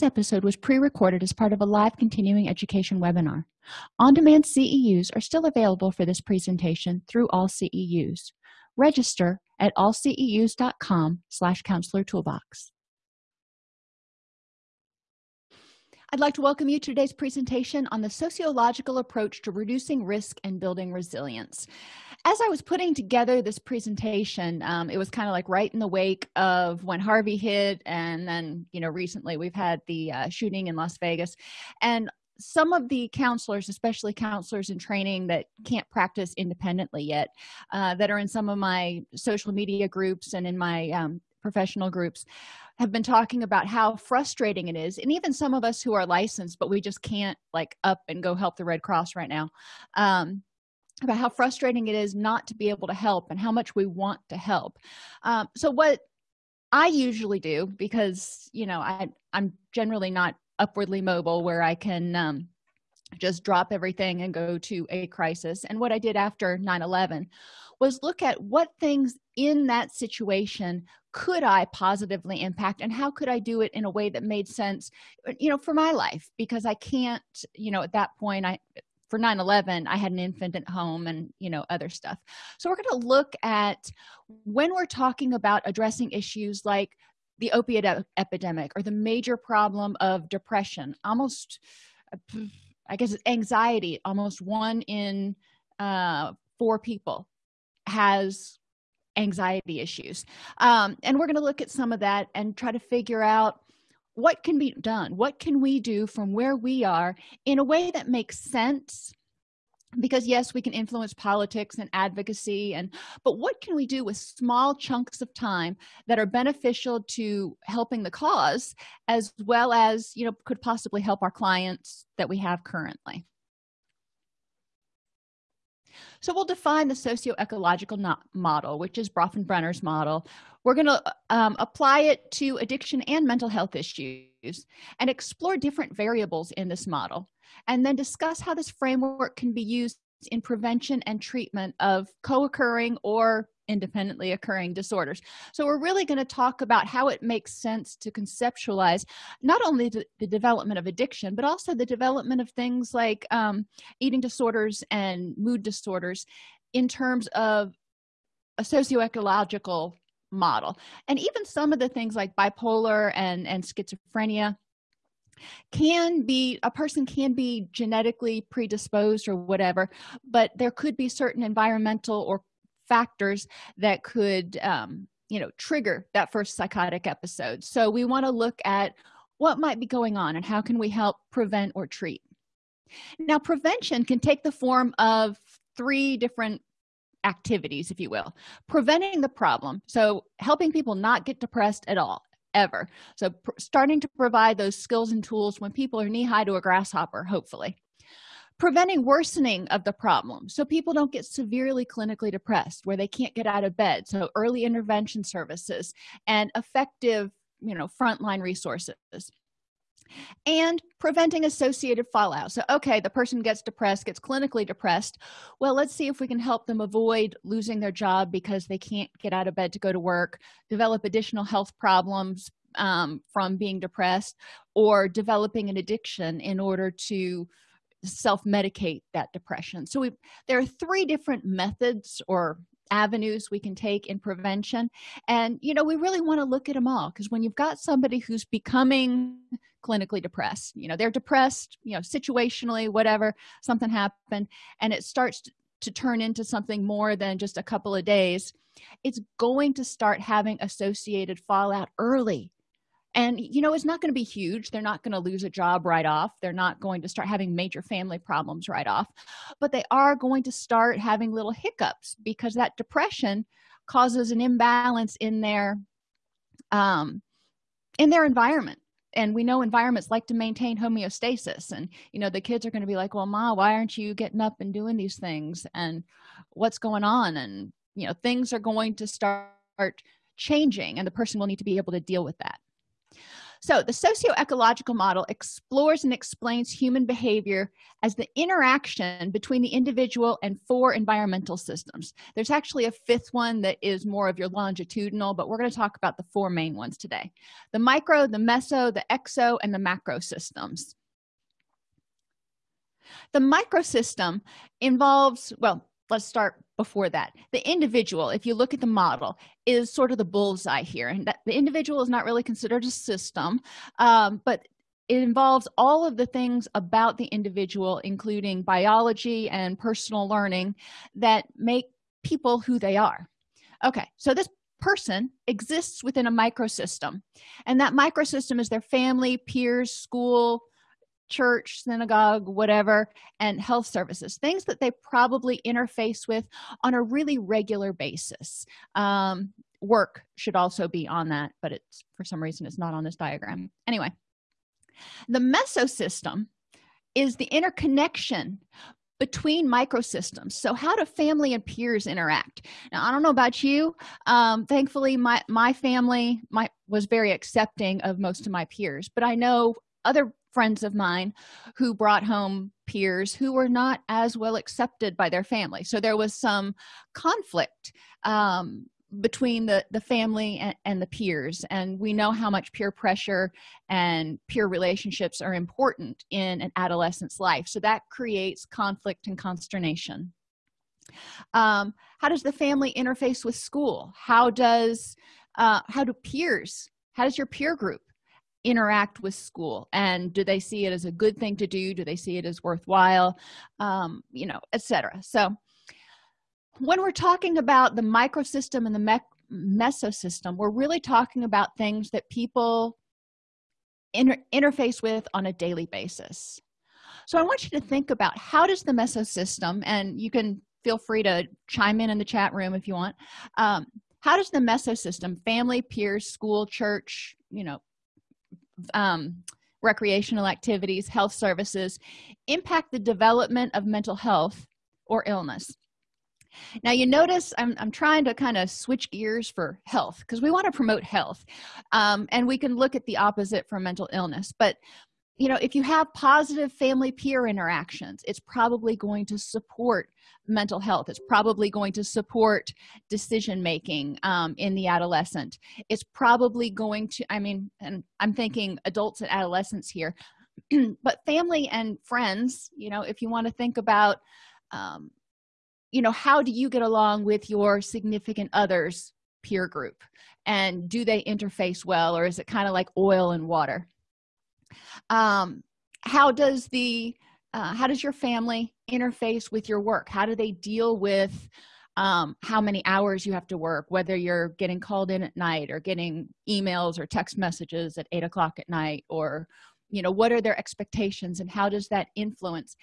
this episode was pre-recorded as part of a live continuing education webinar. On-demand ceus are still available for this presentation through all ceus register at allceus.com slash counselor toolbox. I'd like to welcome you to today's presentation on the sociological approach to reducing risk and building resilience. As I was putting together this presentation, um, it was kind of like right in the wake of when Harvey hit, and then, you know, recently we've had the uh, shooting in Las Vegas. And some of the counselors especially counselors in training that can't practice independently yet uh, that are in some of my social media groups and in my um, professional groups have been talking about how frustrating it is and even some of us who are licensed but we just can't like up and go help the red cross right now um, about how frustrating it is not to be able to help and how much we want to help. Um, so what i usually do because you know i i'm generally not upwardly mobile where i can um, just drop everything and go to a crisis. And what i did after 9-11 was look at what things in that situation could i positively impact and how could i do it in a way that made sense you know for my life because i can't you know at that point i for 9-11 i had an infant at home and you know other stuff. So we're going to look at when we're talking about addressing issues like the opiate epidemic or the major problem of depression almost i guess it's anxiety almost one in uh, four people has anxiety issues. Um, and we're going to look at some of that and try to figure out what can be done? What can we do from where we are in a way that makes sense? Because yes we can influence politics and advocacy and but what can we do with small chunks of time that are beneficial to helping the cause as well as you know could possibly help our clients that we have currently so we'll define the socio-ecological model which is bronfenbrenner's model. We're going to um, apply it to addiction and mental health issues and explore different variables in this model and then discuss how this framework can be used in prevention and treatment of co-occurring or independently occurring disorders. So we're really going to talk about how it makes sense to conceptualize not only the, the development of addiction but also the development of things like um, eating disorders and mood disorders in terms of a socio-ecological model. And even some of the things like bipolar and and schizophrenia can be a person can be genetically predisposed or whatever but there could be certain environmental or factors that could um, you know trigger that first psychotic episode. So we want to look at what might be going on and how can we help prevent or treat. Now prevention can take the form of three different activities if you will. Preventing the problem so helping people not get depressed at all ever. So starting to provide those skills and tools when people are knee-high to a grasshopper hopefully preventing worsening of the problem. So people don't get severely clinically depressed where they can't get out of bed. So early intervention services and effective you know frontline resources. And preventing associated fallout. So okay the person gets depressed gets clinically depressed. Well let's see if we can help them avoid losing their job because they can't get out of bed to go to work develop additional health problems um, from being depressed or developing an addiction in order to self-medicate that depression. So we there are three different methods or avenues we can take in prevention. And you know we really want to look at them all because when you've got somebody who's becoming clinically depressed you know they're depressed you know situationally whatever something happened and it starts to turn into something more than just a couple of days it's going to start having associated fallout early and you know it's not going to be huge. They're not going to lose a job right off. They're not going to start having major family problems right off. But they are going to start having little hiccups because that depression causes an imbalance in their um in their environment. And we know environments like to maintain homeostasis. And you know the kids are going to be like well ma why aren't you getting up and doing these things? And what's going on? And you know things are going to start changing and the person will need to be able to deal with that so the socio-ecological model explores and explains human behavior as the interaction between the individual and four environmental systems. There's actually a fifth one that is more of your longitudinal but we're going to talk about the four main ones today. The micro the meso the exo and the macro systems. The microsystem involves well let's start before that. The individual if you look at the model is sort of the bullseye here and that the individual is not really considered a system um, but it involves all of the things about the individual including biology and personal learning that make people who they are. Okay so this person exists within a microsystem and that microsystem is their family peers school church synagogue whatever and health services things that they probably interface with on a really regular basis. Um, work should also be on that but it's for some reason it's not on this diagram. Anyway the mesosystem is the interconnection between microsystems. So how do family and peers interact? Now i don't know about you. Um, thankfully my my family my was very accepting of most of my peers but i know other friends of mine who brought home peers who were not as well accepted by their family. So there was some conflict um, between the the family and, and, the peers. And we know how much peer pressure and peer relationships are important in an adolescent's life. So that creates conflict and consternation. Um, how does the family interface with school? How does uh, how do peers how does your peer group interact with school and do they see it as a good thing to do? Do they see it as worthwhile? Um, you know etc so when we're talking about the microsystem and the me mesosystem we're really talking about things that people inter interface with on a daily basis. So i want you to think about how does the mesosystem and you can feel free to chime in in the chat room if you want um, how does the mesosystem family peers school church you know um, recreational activities health services impact the development of mental health or illness. Now you notice i'm, I'm trying to kind of switch gears for health because we want to promote health um, and we can look at the opposite for mental illness but you know if you have positive family peer interactions it's probably going to support mental health. It's probably going to support decision making um, in the adolescent. It's probably going to i mean and i'm thinking adults and adolescents here but family and friends you know if you want to think about um, you know how do you get along with your significant others peer group? And do they interface well or is it kind of like oil and water um, how does the uh, how does your family interface with your work? How do they deal with um, how many hours you have to work whether you're getting called in at night or getting emails or text messages at eight o'clock at night or you know what are their expectations and how does that influence?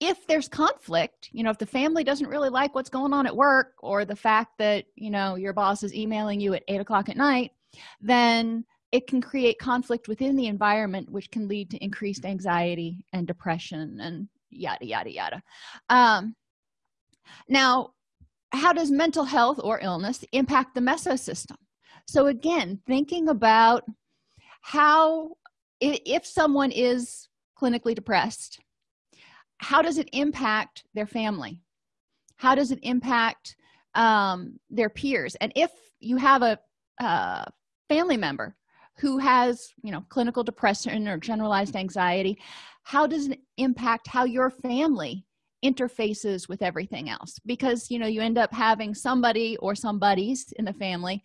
If there's conflict you know if the family doesn't really like what's going on at work or the fact that you know your boss is emailing you at eight o'clock at night then it can create conflict within the environment which can lead to increased anxiety and depression and yada yada yada. Um, now how does mental health or illness impact the mesosystem? So again thinking about how if someone is clinically depressed how does it impact their family? How does it impact um, their peers? And if you have a, a family member who has you know clinical depression or generalized anxiety how does it impact how your family interfaces with everything else? Because you know you end up having somebody or somebodies in the family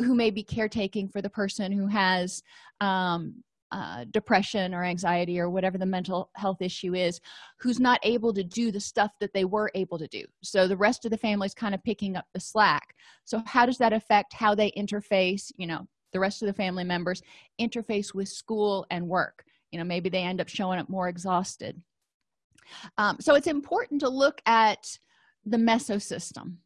who may be caretaking for the person who has um, uh, depression or anxiety or whatever the mental health issue is who's not able to do the stuff that they were able to do. So the rest of the family is kind of picking up the slack. So how does that affect how they interface you know the rest of the family members interface with school and work. You know maybe they end up showing up more exhausted. Um, so it's important to look at the mesosystem.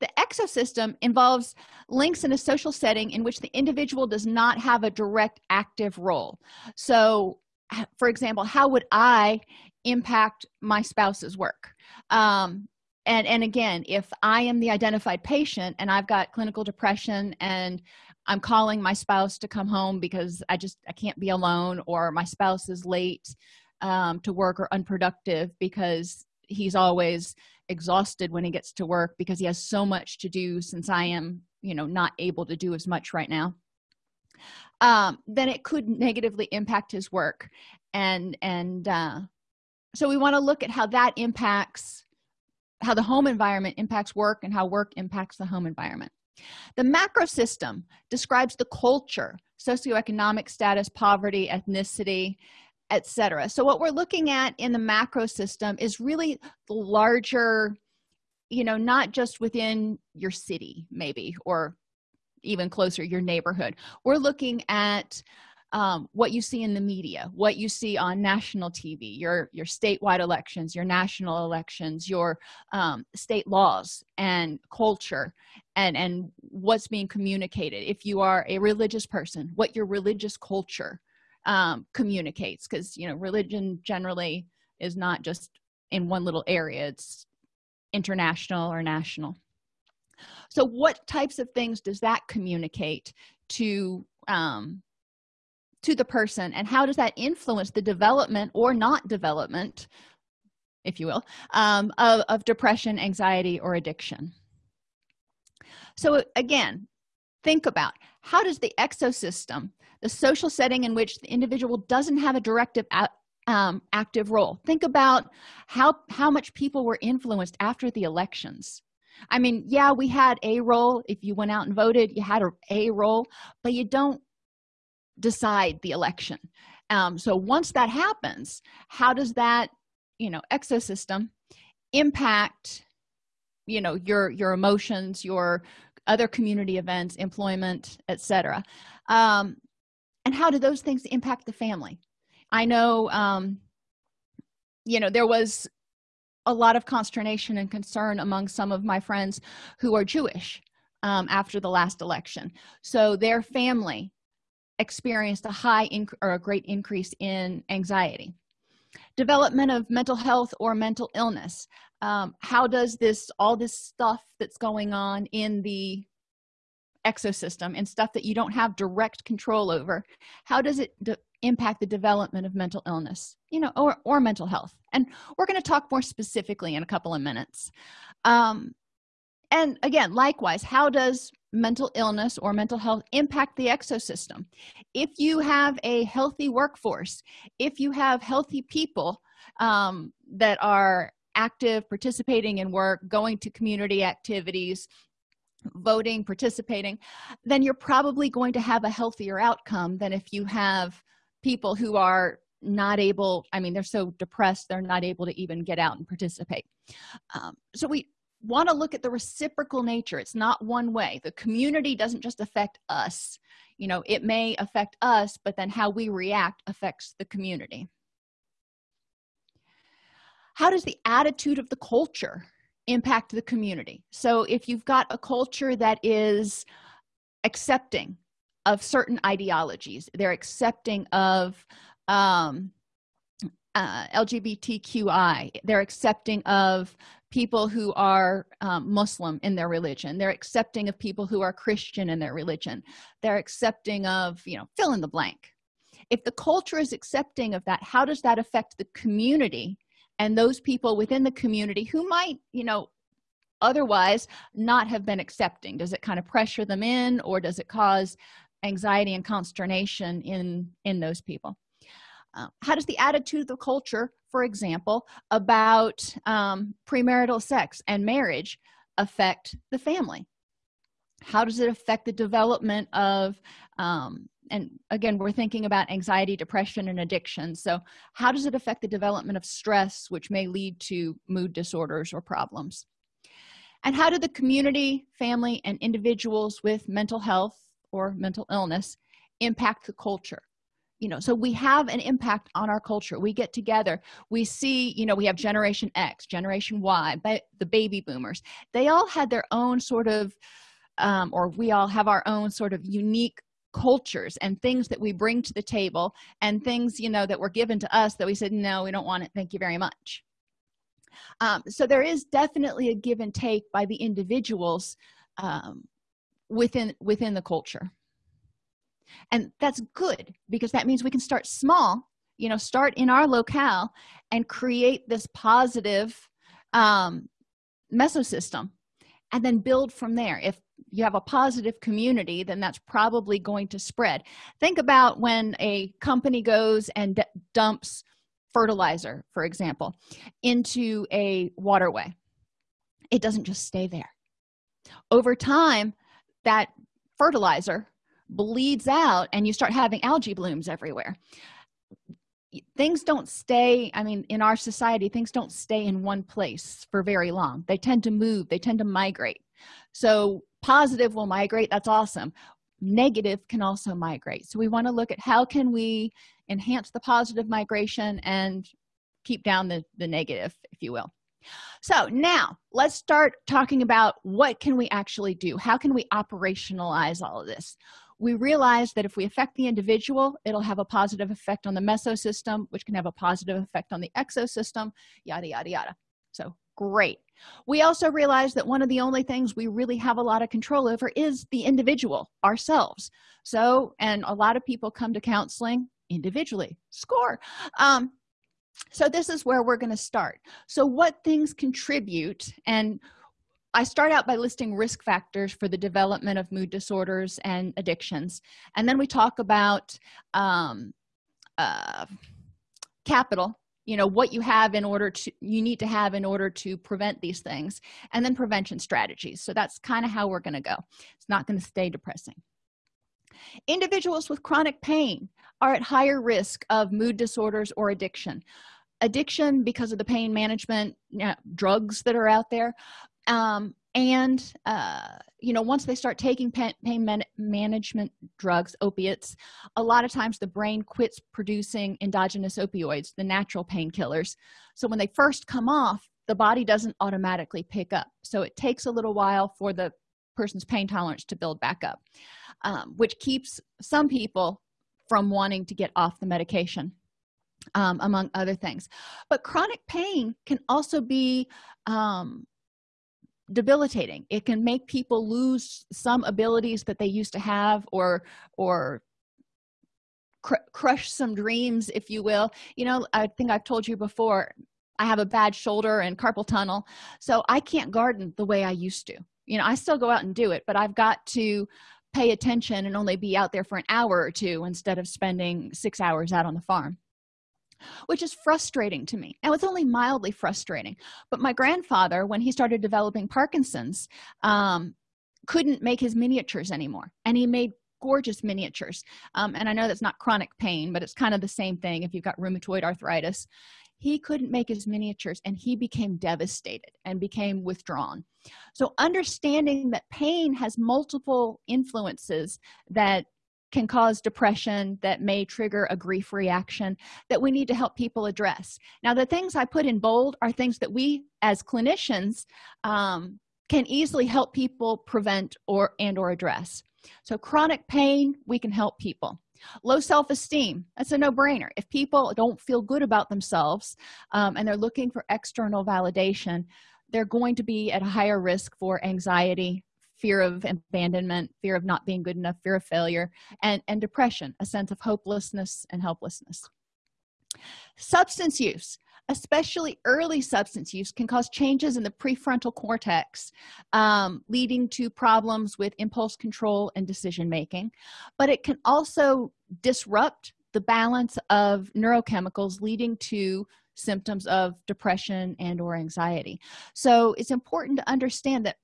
The exosystem involves links in a social setting in which the individual does not have a direct active role. So for example how would i impact my spouse's work? Um, and and again if i am the identified patient and i've got clinical depression and i'm calling my spouse to come home because i just i can't be alone or my spouse is late um, to work or unproductive because he's always exhausted when he gets to work because he has so much to do since i am you know not able to do as much right now um, then it could negatively impact his work. And and uh, so we want to look at how that impacts how the home environment impacts work and how work impacts the home environment. The macro system describes the culture socioeconomic status poverty ethnicity etc so what we're looking at in the macro system is really the larger you know not just within your city maybe or even closer your neighborhood. We're looking at um, what you see in the media what you see on national tv your your statewide elections your national elections your um, state laws and culture and and what's being communicated. If you are a religious person what your religious culture um, communicates because you know religion generally is not just in one little area it's international or national. So what types of things does that communicate to um, to the person and how does that influence the development or not development if you will um, of, of depression anxiety or addiction? So again think about how does the exosystem the social setting in which the individual doesn't have a directive um, active role think about how how much people were influenced after the elections. I mean yeah we had a role. If you went out and voted you had a, a role but you don't decide the election. Um, so once that happens how does that you know exosystem impact you know your your emotions your other community events employment etc um, and how do those things impact the family? I know um, you know there was a lot of consternation and concern among some of my friends who are jewish um, after the last election. So their family experienced a high or a great increase in anxiety. Development of mental health or mental illness. Um, how does this all this stuff that's going on in the exosystem and stuff that you don't have direct control over how does it impact the development of mental illness you know or, or mental health? And we're going to talk more specifically in a couple of minutes. Um, and again likewise how does mental illness or mental health impact the exosystem. If you have a healthy workforce if you have healthy people um, that are active participating in work going to community activities voting participating then you're probably going to have a healthier outcome than if you have people who are not able i mean they're so depressed they're not able to even get out and participate. Um, so we want to look at the reciprocal nature. It's not one way. The community doesn't just affect us. You know it may affect us but then how we react affects the community. How does the attitude of the culture impact the community? So if you've got a culture that is accepting of certain ideologies they're accepting of um, uh, lgbtqi they're accepting of people who are um, muslim in their religion. They're accepting of people who are christian in their religion. They're accepting of you know fill in the blank. If the culture is accepting of that how does that affect the community and those people within the community who might you know otherwise not have been accepting? Does it kind of pressure them in or does it cause anxiety and consternation in in those people uh, how does the attitude of the culture for example about um, premarital sex and marriage affect the family? How does it affect the development of um, and again we're thinking about anxiety depression and addiction. So how does it affect the development of stress which may lead to mood disorders or problems? And how do the community family and individuals with mental health or mental illness impact the culture you know so we have an impact on our culture. We get together we see you know we have generation x generation y but the baby boomers. They all had their own sort of um, or we all have our own sort of unique cultures and things that we bring to the table and things you know that were given to us that we said no we don't want it. Thank you very much. Um, so there is definitely a give and take by the individuals um, within within the culture and that's good because that means we can start small you know start in our locale and create this positive um, mesosystem and then build from there. If you have a positive community then that's probably going to spread. Think about when a company goes and dumps fertilizer for example into a waterway. It doesn't just stay there. Over time that fertilizer bleeds out and you start having algae blooms everywhere. Things don't stay i mean in our society things don't stay in one place for very long. They tend to move they tend to migrate. So positive will migrate that's awesome. Negative can also migrate. So we want to look at how can we enhance the positive migration and keep down the the negative if you will. So now let's start talking about what can we actually do? How can we operationalize all of this we realize that if we affect the individual it'll have a positive effect on the mesosystem which can have a positive effect on the exosystem yada yada yada. So great. We also realize that one of the only things we really have a lot of control over is the individual ourselves. So and a lot of people come to counseling individually. Score. Um so this is where we're going to start. So what things contribute and i start out by listing risk factors for the development of mood disorders and addictions. And then we talk about um, uh, capital you know what you have in order to you need to have in order to prevent these things and then prevention strategies. So that's kind of how we're going to go. It's not going to stay depressing. Individuals with chronic pain are at higher risk of mood disorders or addiction. Addiction because of the pain management you know, drugs that are out there um, and uh, you know once they start taking pain, man management drugs opiates a lot of times the brain quits producing endogenous opioids the natural painkillers. So when they first come off the body doesn't automatically pick up. So it takes a little while for the person's pain tolerance to build back up um, which keeps some people from wanting to get off the medication um, among other things. But chronic pain can also be um, debilitating. It can make people lose some abilities that they used to have or or cr crush some dreams if you will. You know i think i've told you before i have a bad shoulder and carpal tunnel so i can't garden the way i used to. You know i still go out and do it but i've got to pay attention and only be out there for an hour or two instead of spending six hours out on the farm which is frustrating to me. Now it's only mildly frustrating but my grandfather when he started developing parkinson's um, couldn't make his miniatures anymore and he made gorgeous miniatures. Um, and i know that's not chronic pain but it's kind of the same thing if you've got rheumatoid arthritis. He couldn't make his miniatures and he became devastated and became withdrawn. So understanding that pain has multiple influences that can cause depression that may trigger a grief reaction that we need to help people address. Now the things i put in bold are things that we as clinicians um, can easily help people prevent or and or address. So chronic pain we can help people. Low self-esteem that's a no-brainer. If people don't feel good about themselves um, and they're looking for external validation they're going to be at a higher risk for anxiety fear of abandonment fear of not being good enough fear of failure and and depression a sense of hopelessness and helplessness. Substance use especially early substance use can cause changes in the prefrontal cortex um, leading to problems with impulse control and decision making. But it can also disrupt the balance of neurochemicals leading to symptoms of depression and or anxiety. So it's important to understand that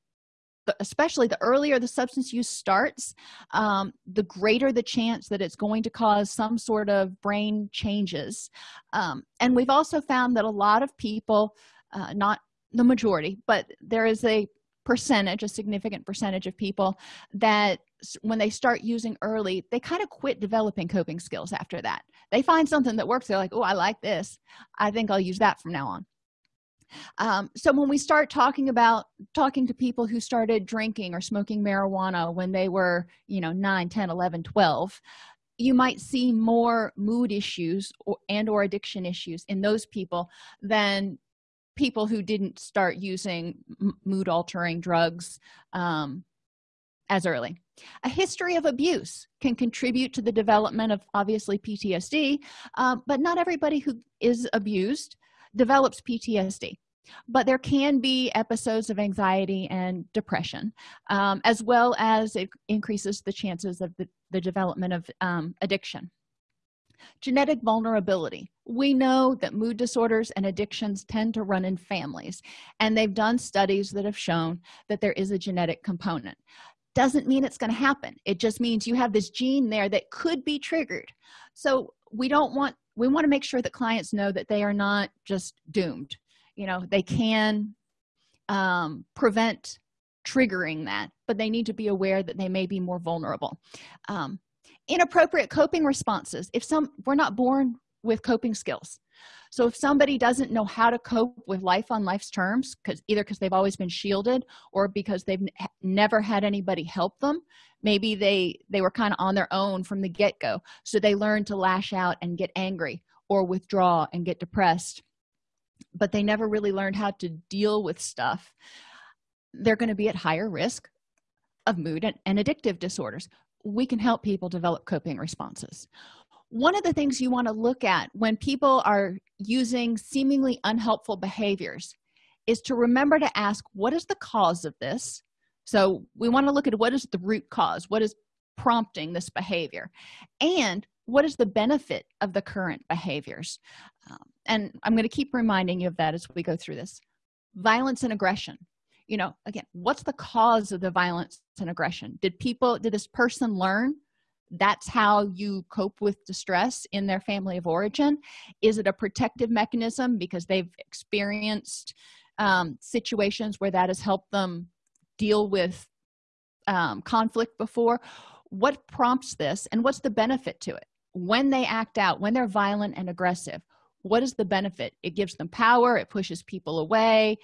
especially the earlier the substance use starts um, the greater the chance that it's going to cause some sort of brain changes. Um, and we've also found that a lot of people uh, not the majority but there is a percentage a significant percentage of people that when they start using early they kind of quit developing coping skills after that. They find something that works they're like oh i like this. I think i'll use that from now on um, so when we start talking about talking to people who started drinking or smoking marijuana when they were you know 9 10 11 12 you might see more mood issues or, and or addiction issues in those people than people who didn't start using mood altering drugs um, as early. A history of abuse can contribute to the development of obviously ptsd um, but not everybody who is abused develops ptsd but there can be episodes of anxiety and depression um, as well as it increases the chances of the, the development of um, addiction. Genetic vulnerability. We know that mood disorders and addictions tend to run in families and they've done studies that have shown that there is a genetic component. Doesn't mean it's going to happen. It just means you have this gene there that could be triggered. So we don't want we want to make sure that clients know that they are not just doomed. You know they can um, prevent triggering that but they need to be aware that they may be more vulnerable. Um, inappropriate coping responses. If some we're not born with coping skills so if somebody doesn't know how to cope with life on life's terms because either because they've always been shielded or because they've never had anybody help them maybe they they were kind of on their own from the get-go. So they learn to lash out and get angry or withdraw and get depressed but they never really learned how to deal with stuff. They're going to be at higher risk of mood and, and addictive disorders. We can help people develop coping responses one of the things you want to look at when people are using seemingly unhelpful behaviors is to remember to ask what is the cause of this? So we want to look at what is the root cause what is prompting this behavior and what is the benefit of the current behaviors? Um, and i'm going to keep reminding you of that as we go through this. Violence and aggression. You know again what's the cause of the violence and aggression? Did people did this person learn that's how you cope with distress in their family of origin. Is it a protective mechanism because they've experienced um, situations where that has helped them deal with um, conflict before? What prompts this and what's the benefit to it? When they act out when they're violent and aggressive what is the benefit? It gives them power it pushes people away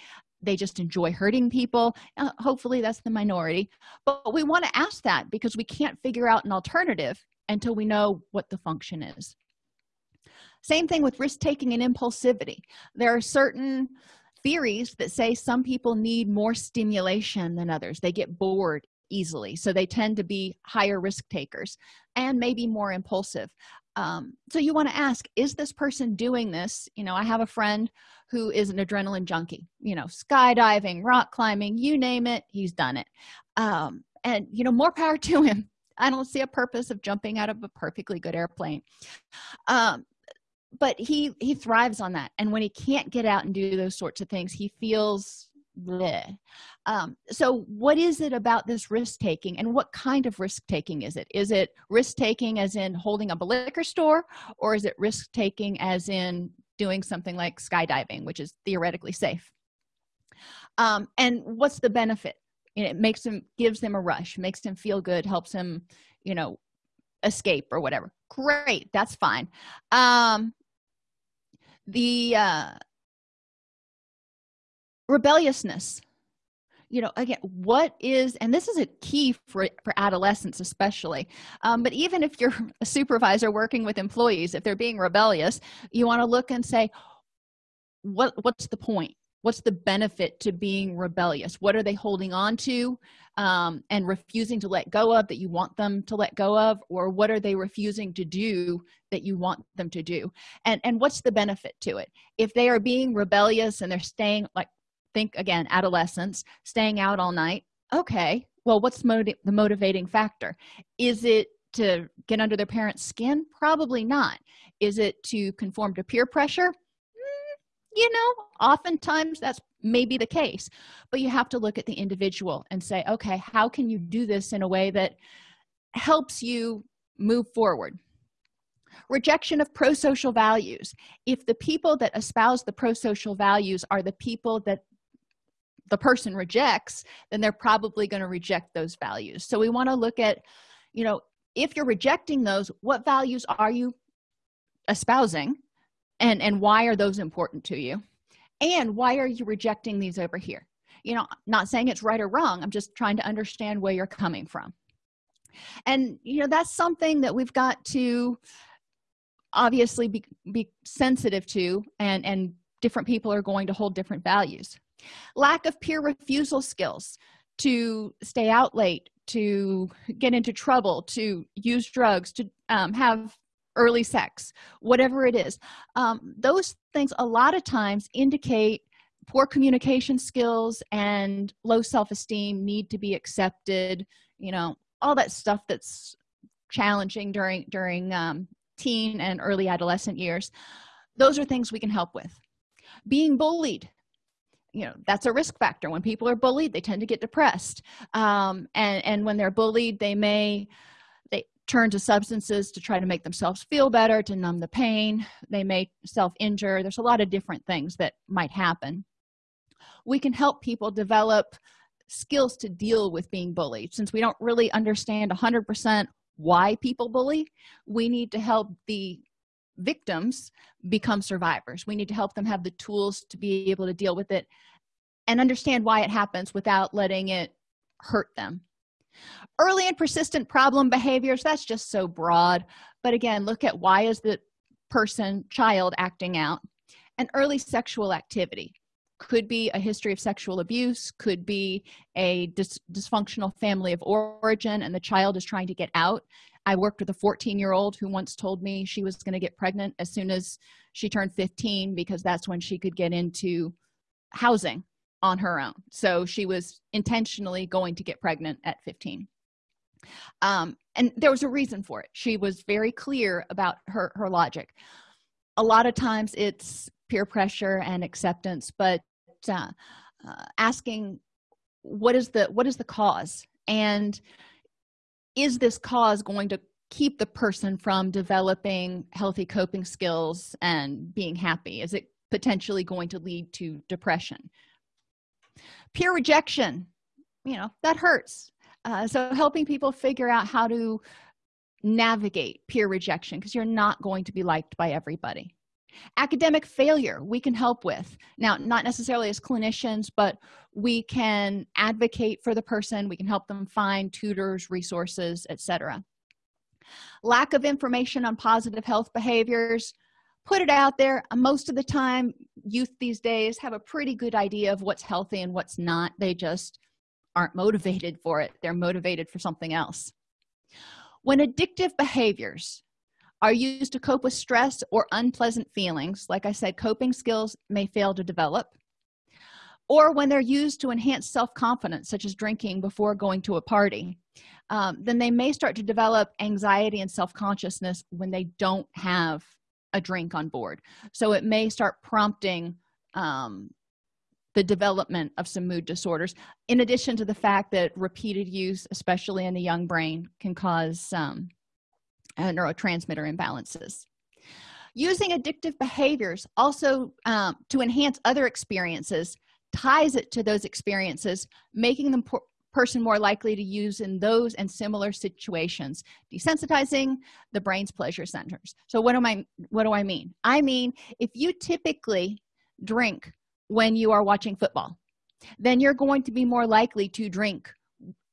they just enjoy hurting people. Uh, hopefully that's the minority. But we want to ask that because we can't figure out an alternative until we know what the function is. Same thing with risk taking and impulsivity. There are certain theories that say some people need more stimulation than others. They get bored easily so they tend to be higher risk takers and maybe more impulsive um, so you want to ask is this person doing this? You know i have a friend who is an adrenaline junkie you know skydiving rock climbing you name it he's done it. Um, and you know more power to him. I don't see a purpose of jumping out of a perfectly good airplane. Um, but he he thrives on that. And when he can't get out and do those sorts of things he feels bleh. Um, so what is it about this risk taking and what kind of risk taking is it? Is it risk taking as in holding up a liquor store or is it risk taking as in doing something like skydiving which is theoretically safe? Um, and what's the benefit? It makes them gives them a rush makes them feel good helps them you know escape or whatever. Great that's fine. Um the uh rebelliousness. You know again what is and this is a key for for adolescents especially um, but even if you're a supervisor working with employees if they're being rebellious you want to look and say what what's the point? What's the benefit to being rebellious? What are they holding on to um, and refusing to let go of that you want them to let go of? Or what are they refusing to do that you want them to do? And and what's the benefit to it? If they are being rebellious and they're staying like think again adolescence staying out all night. Okay well what's the motivating factor? Is it to get under their parents skin? Probably not. Is it to conform to peer pressure? Mm, you know oftentimes that's maybe the case but you have to look at the individual and say okay how can you do this in a way that helps you move forward? Rejection of pro-social values. If the people that espouse the pro-social values are the people that the person rejects then they're probably going to reject those values. So we want to look at you know if you're rejecting those what values are you espousing and and why are those important to you? And why are you rejecting these over here? You know not saying it's right or wrong i'm just trying to understand where you're coming from. And you know that's something that we've got to obviously be, be sensitive to and and different people are going to hold different values lack of peer refusal skills to stay out late to get into trouble to use drugs to um, have early sex whatever it is. Um, those things a lot of times indicate poor communication skills and low self-esteem need to be accepted you know all that stuff that's challenging during during um, teen and early adolescent years. Those are things we can help with. Being bullied you know that's a risk factor. When people are bullied they tend to get depressed. Um, and and when they're bullied they may they turn to substances to try to make themselves feel better to numb the pain. They may self-injure. There's a lot of different things that might happen. We can help people develop skills to deal with being bullied. Since we don't really understand 100 percent why people bully we need to help the victims become survivors. We need to help them have the tools to be able to deal with it and understand why it happens without letting it hurt them. Early and persistent problem behaviors that's just so broad. But again look at why is the person child acting out? And early sexual activity. Could be a history of sexual abuse could be a dysfunctional family of origin and the child is trying to get out i worked with a 14 year old who once told me she was going to get pregnant as soon as she turned 15 because that's when she could get into housing on her own. So she was intentionally going to get pregnant at 15 um, and there was a reason for it. She was very clear about her her logic. A lot of times it's peer pressure and acceptance but uh, uh, asking what is the what is the cause? And is this cause going to keep the person from developing healthy coping skills and being happy? Is it potentially going to lead to depression? Peer rejection you know that hurts. Uh, so helping people figure out how to navigate peer rejection because you're not going to be liked by everybody academic failure we can help with. Now not necessarily as clinicians but we can advocate for the person we can help them find tutors resources etc lack of information on positive health behaviors put it out there most of the time youth these days have a pretty good idea of what's healthy and what's not. They just aren't motivated for it. They're motivated for something else. When addictive behaviors are used to cope with stress or unpleasant feelings. Like i said coping skills may fail to develop. Or when they're used to enhance self-confidence such as drinking before going to a party um, then they may start to develop anxiety and self-consciousness when they don't have a drink on board. So it may start prompting um, the development of some mood disorders in addition to the fact that repeated use especially in the young brain can cause um, uh, neurotransmitter imbalances. Using addictive behaviors also um, to enhance other experiences ties it to those experiences making the person more likely to use in those and similar situations desensitizing the brain's pleasure centers. So what am i what do i mean? I mean if you typically drink when you are watching football then you're going to be more likely to drink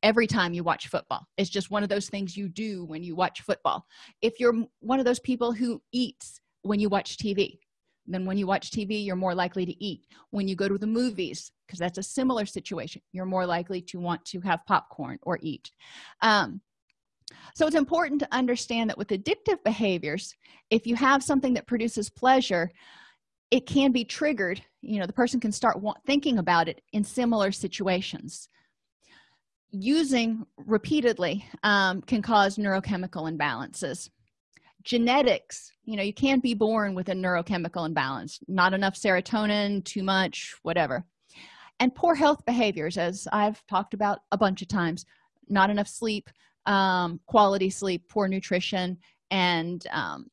every time you watch football. It's just one of those things you do when you watch football. If you're one of those people who eats when you watch tv then when you watch tv you're more likely to eat. When you go to the movies because that's a similar situation you're more likely to want to have popcorn or eat. Um, so it's important to understand that with addictive behaviors if you have something that produces pleasure it can be triggered. You know the person can start thinking about it in similar situations using repeatedly um, can cause neurochemical imbalances. Genetics you know you can't be born with a neurochemical imbalance. Not enough serotonin too much whatever. And poor health behaviors as i've talked about a bunch of times. Not enough sleep um, quality sleep poor nutrition and um,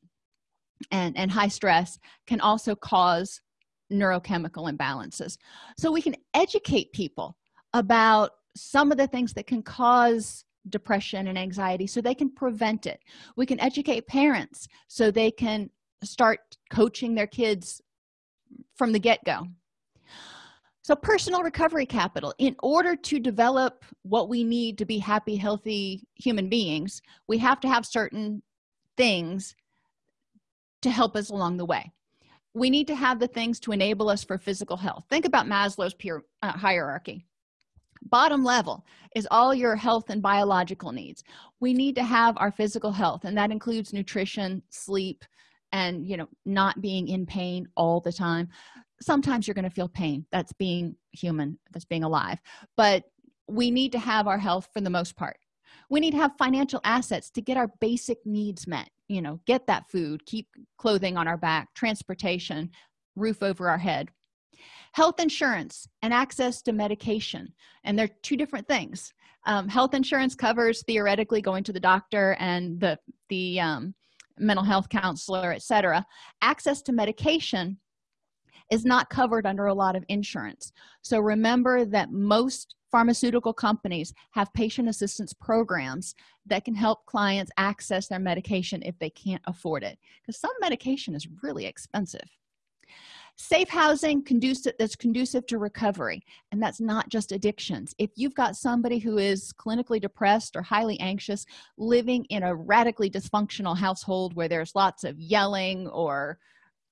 and and high stress can also cause neurochemical imbalances. So we can educate people about some of the things that can cause depression and anxiety so they can prevent it. We can educate parents so they can start coaching their kids from the get-go. So personal recovery capital. In order to develop what we need to be happy healthy human beings we have to have certain things to help us along the way. We need to have the things to enable us for physical health. Think about maslow's peer uh, hierarchy bottom level is all your health and biological needs. We need to have our physical health and that includes nutrition sleep and you know not being in pain all the time. Sometimes you're going to feel pain. That's being human. That's being alive. But we need to have our health for the most part. We need to have financial assets to get our basic needs met. You know get that food keep clothing on our back transportation roof over our head health insurance and access to medication. And they're two different things. Um, health insurance covers theoretically going to the doctor and the the um, mental health counselor etc access to medication is not covered under a lot of insurance. So remember that most pharmaceutical companies have patient assistance programs that can help clients access their medication if they can't afford it because some medication is really expensive safe housing conducive that's conducive to recovery and that's not just addictions. If you've got somebody who is clinically depressed or highly anxious living in a radically dysfunctional household where there's lots of yelling or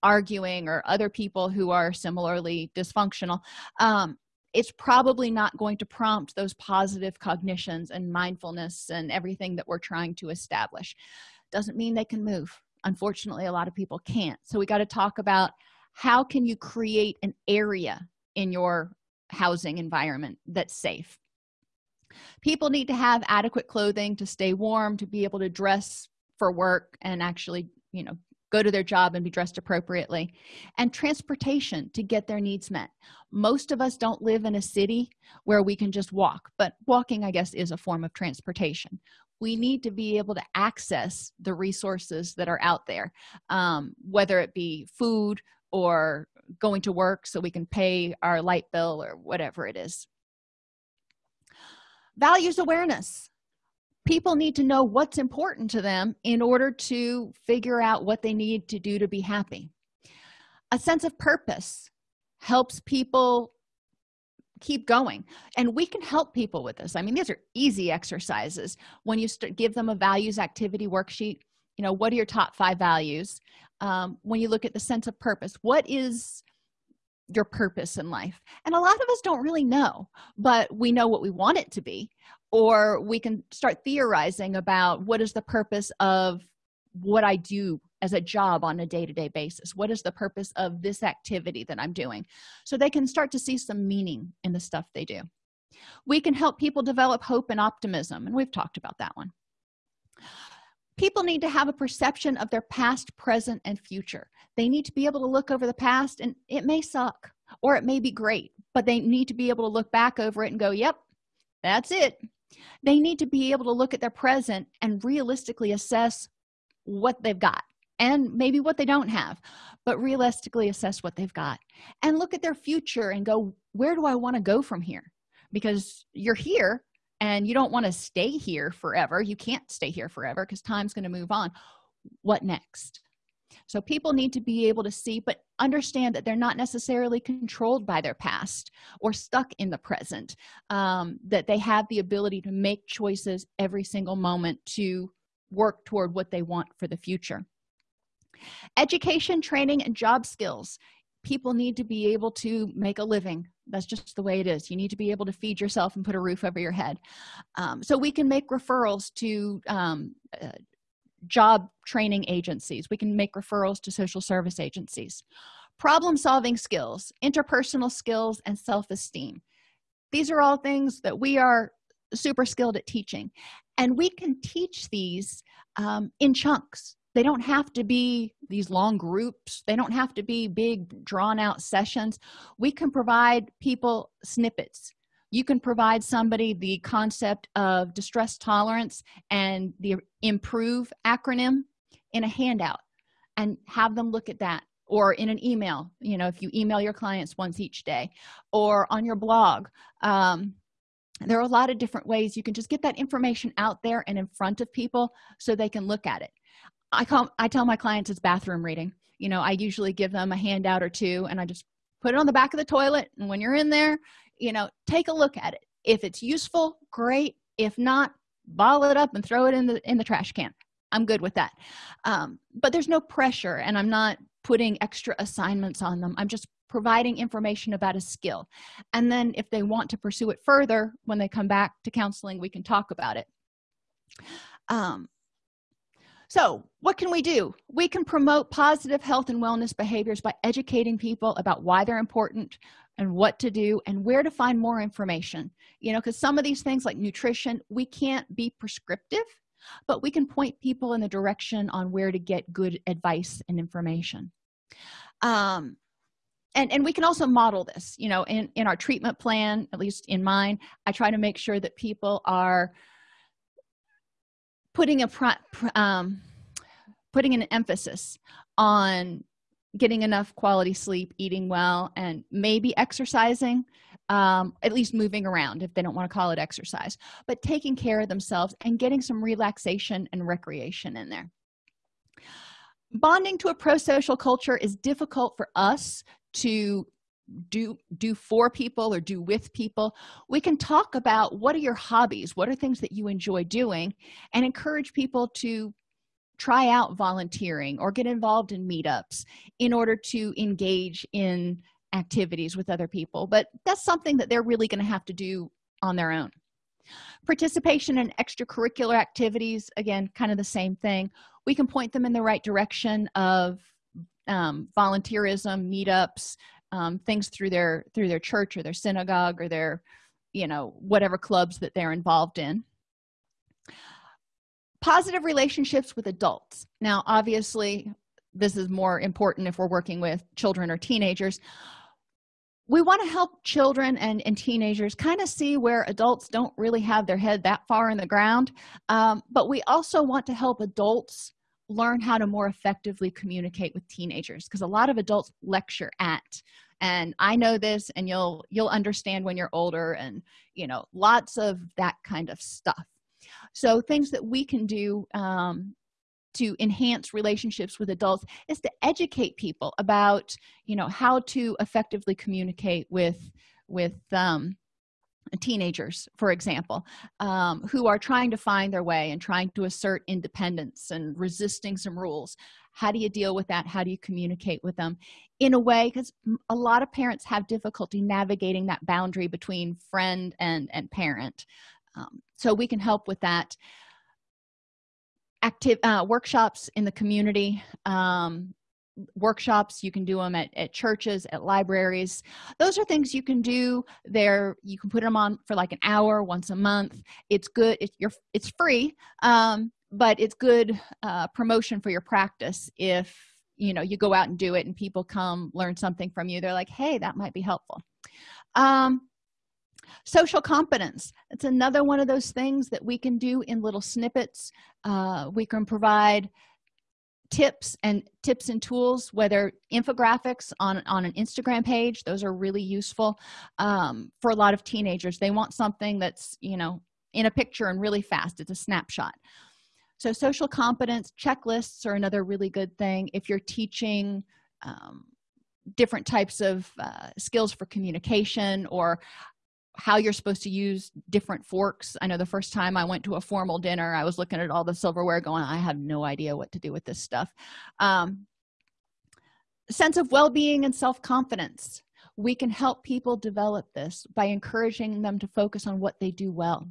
arguing or other people who are similarly dysfunctional um, it's probably not going to prompt those positive cognitions and mindfulness and everything that we're trying to establish. Doesn't mean they can move. Unfortunately a lot of people can't. So we got to talk about how can you create an area in your housing environment that's safe? People need to have adequate clothing to stay warm to be able to dress for work and actually you know go to their job and be dressed appropriately. And transportation to get their needs met. Most of us don't live in a city where we can just walk but walking i guess is a form of transportation. We need to be able to access the resources that are out there um, whether it be food or going to work so we can pay our light bill or whatever it is. Values awareness. People need to know what's important to them in order to figure out what they need to do to be happy. A sense of purpose helps people keep going and we can help people with this. I mean these are easy exercises. When you give them a values activity worksheet you know what are your top five values um, when you look at the sense of purpose. What is your purpose in life? And a lot of us don't really know but we know what we want it to be. Or we can start theorizing about what is the purpose of what i do as a job on a day-to-day -day basis? What is the purpose of this activity that i'm doing? So they can start to see some meaning in the stuff they do. We can help people develop hope and optimism and we've talked about that one people need to have a perception of their past present and future. They need to be able to look over the past and it may suck or it may be great but they need to be able to look back over it and go yep that's it. They need to be able to look at their present and realistically assess what they've got and maybe what they don't have but realistically assess what they've got and look at their future and go where do i want to go from here? Because you're here and you don't want to stay here forever you can't stay here forever because time's going to move on what next? So people need to be able to see but understand that they're not necessarily controlled by their past or stuck in the present um, that they have the ability to make choices every single moment to work toward what they want for the future. Education training and job skills people need to be able to make a living. That's just the way it is. You need to be able to feed yourself and put a roof over your head. Um, so we can make referrals to um, uh, job training agencies. We can make referrals to social service agencies. Problem solving skills interpersonal skills and self-esteem. These are all things that we are super skilled at teaching. And we can teach these um, in chunks they don't have to be these long groups. They don't have to be big drawn out sessions. We can provide people snippets. You can provide somebody the concept of distress tolerance and the improve acronym in a handout and have them look at that or in an email. You know if you email your clients once each day or on your blog um, there are a lot of different ways. You can just get that information out there and in front of people so they can look at it i call i tell my clients it's bathroom reading. You know i usually give them a handout or two and i just put it on the back of the toilet and when you're in there you know take a look at it. If it's useful great. If not ball it up and throw it in the in the trash can. I'm good with that. Um, but there's no pressure and i'm not putting extra assignments on them. I'm just providing information about a skill. And then if they want to pursue it further when they come back to counseling we can talk about it. Um, so what can we do? We can promote positive health and wellness behaviors by educating people about why they're important and what to do and where to find more information. You know because some of these things like nutrition we can't be prescriptive but we can point people in the direction on where to get good advice and information. Um, and and we can also model this you know in in our treatment plan at least in mine i try to make sure that people are putting a um, putting an emphasis on getting enough quality sleep eating well and maybe exercising um, at least moving around if they don't want to call it exercise but taking care of themselves and getting some relaxation and recreation in there. Bonding to a pro-social culture is difficult for us to do do for people or do with people we can talk about what are your hobbies what are things that you enjoy doing and encourage people to try out volunteering or get involved in meetups in order to engage in activities with other people. But that's something that they're really going to have to do on their own. Participation in extracurricular activities again kind of the same thing. We can point them in the right direction of um, volunteerism meetups um, things through their through their church or their synagogue or their you know whatever clubs that they're involved in. Positive relationships with adults. Now obviously this is more important if we're working with children or teenagers. We want to help children and, and teenagers kind of see where adults don't really have their head that far in the ground um, but we also want to help adults learn how to more effectively communicate with teenagers because a lot of adults lecture at and i know this and you'll you'll understand when you're older and you know lots of that kind of stuff. So things that we can do um, to enhance relationships with adults is to educate people about you know how to effectively communicate with with um, teenagers for example um, who are trying to find their way and trying to assert independence and resisting some rules. How do you deal with that? How do you communicate with them? In a way because a lot of parents have difficulty navigating that boundary between friend and and parent. Um, so we can help with that. Active uh, workshops in the community um, workshops you can do them at, at churches at libraries. Those are things you can do there. You can put them on for like an hour once a month. It's good it's your it's free um, but it's good uh, promotion for your practice if you know you go out and do it and people come learn something from you. They're like hey that might be helpful. Um, social competence. It's another one of those things that we can do in little snippets. Uh, we can provide tips and tips and tools whether infographics on on an instagram page those are really useful um, for a lot of teenagers. They want something that's you know in a picture and really fast. It's a snapshot. So social competence checklists are another really good thing. If you're teaching um, different types of uh, skills for communication or how you're supposed to use different forks. I know the first time i went to a formal dinner i was looking at all the silverware going i have no idea what to do with this stuff. Um, sense of well-being and self-confidence. We can help people develop this by encouraging them to focus on what they do well.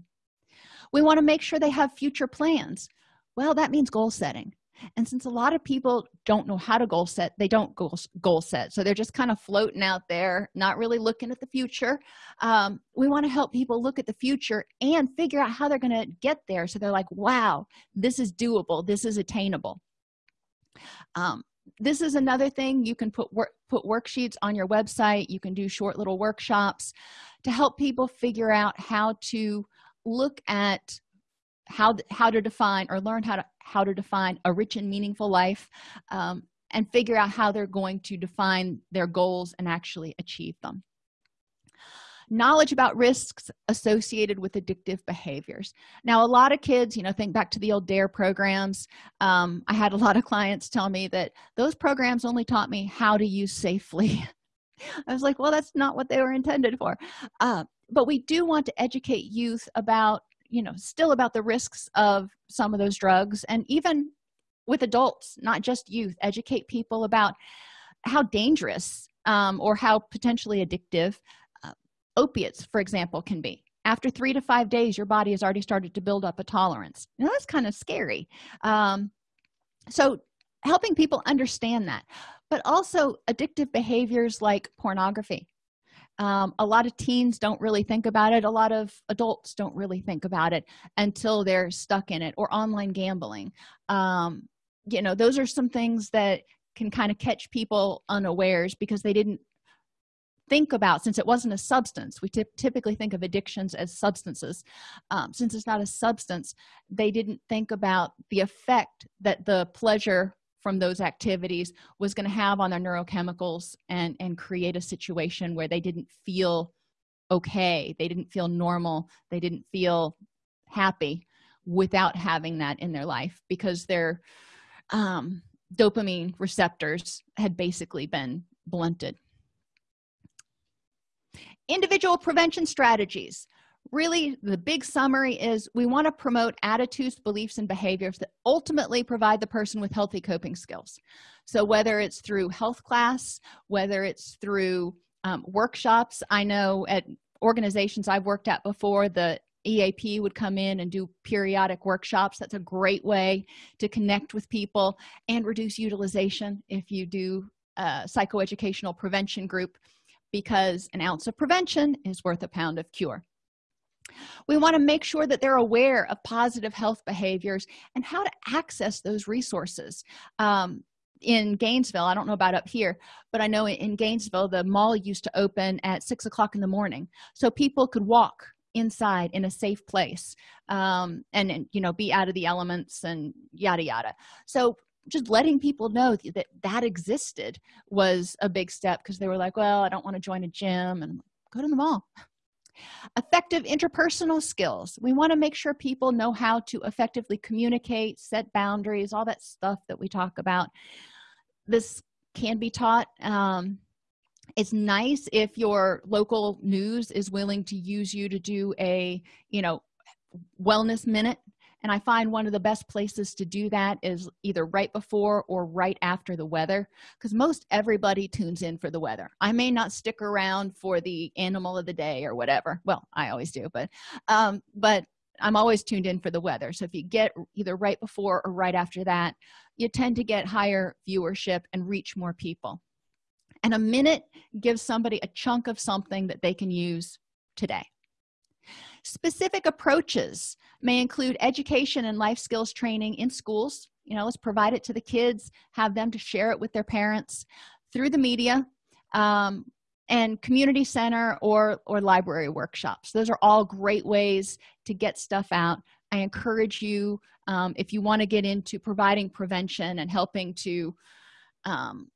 We want to make sure they have future plans. Well that means goal setting and since a lot of people don't know how to goal set they don't goal, goal set. So they're just kind of floating out there not really looking at the future. Um, we want to help people look at the future and figure out how they're going to get there. So they're like wow this is doable. This is attainable. Um, this is another thing. You can put work put worksheets on your website. You can do short little workshops to help people figure out how to look at how how to define or learn how to how to define a rich and meaningful life um, and figure out how they're going to define their goals and actually achieve them. Knowledge about risks associated with addictive behaviors. Now a lot of kids you know think back to the old dare programs. Um, i had a lot of clients tell me that those programs only taught me how to use safely. I was like well that's not what they were intended for. Uh, but we do want to educate youth about you know still about the risks of some of those drugs. And even with adults not just youth educate people about how dangerous um, or how potentially addictive uh, opiates for example can be. After three to five days your body has already started to build up a tolerance. Now that's kind of scary. Um, so helping people understand that. But also addictive behaviors like pornography um, a lot of teens don't really think about it. A lot of adults don't really think about it until they're stuck in it or online gambling. Um, you know those are some things that can kind of catch people unawares because they didn't think about since it wasn't a substance we typically think of addictions as substances. Um, since it's not a substance they didn't think about the effect that the pleasure from those activities was going to have on their neurochemicals and and create a situation where they didn't feel okay. They didn't feel normal. They didn't feel happy without having that in their life because their um, dopamine receptors had basically been blunted. Individual prevention strategies really the big summary is we want to promote attitudes beliefs and behaviors that ultimately provide the person with healthy coping skills. So whether it's through health class whether it's through um, workshops i know at organizations i've worked at before the eap would come in and do periodic workshops. That's a great way to connect with people and reduce utilization if you do a psychoeducational prevention group because an ounce of prevention is worth a pound of cure we want to make sure that they're aware of positive health behaviors and how to access those resources. Um, in gainesville i don't know about up here but i know in gainesville the mall used to open at six o'clock in the morning so people could walk inside in a safe place um, and, and you know be out of the elements and yada yada. So just letting people know that that existed was a big step because they were like well i don't want to join a gym and go to the mall effective interpersonal skills. We want to make sure people know how to effectively communicate set boundaries all that stuff that we talk about. This can be taught um, it's nice if your local news is willing to use you to do a you know wellness minute and i find one of the best places to do that is either right before or right after the weather because most everybody tunes in for the weather. I may not stick around for the animal of the day or whatever. Well i always do but um but i'm always tuned in for the weather. So if you get either right before or right after that you tend to get higher viewership and reach more people. And a minute gives somebody a chunk of something that they can use today specific approaches may include education and life skills training in schools you know let's provide it to the kids have them to share it with their parents through the media um, and community center or or library workshops. Those are all great ways to get stuff out. I encourage you um, if you want to get into providing prevention and helping to um,